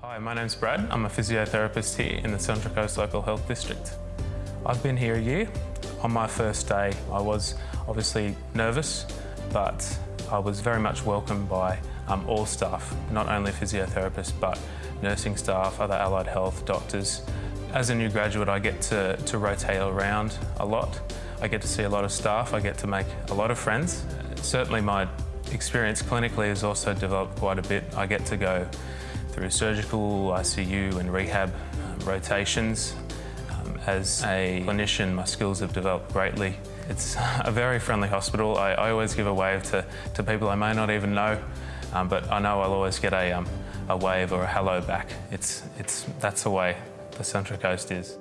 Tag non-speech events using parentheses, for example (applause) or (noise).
Hi, my name's Brad. I'm a physiotherapist here in the Central Coast Local Health District. I've been here a year. On my first day, I was obviously nervous, but I was very much welcomed by um, all staff, not only physiotherapists, but nursing staff, other allied health, doctors. As a new graduate, I get to, to rotate around a lot. I get to see a lot of staff, I get to make a lot of friends. Certainly my experience clinically has also developed quite a bit. I get to go through surgical, ICU and rehab um, rotations. Um, as a clinician, my skills have developed greatly. It's (laughs) a very friendly hospital. I, I always give a wave to, to people I may not even know, um, but I know I'll always get a, um, a wave or a hello back. It's, it's, that's the way the Central Coast is.